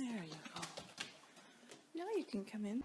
There you go. Now you can come in.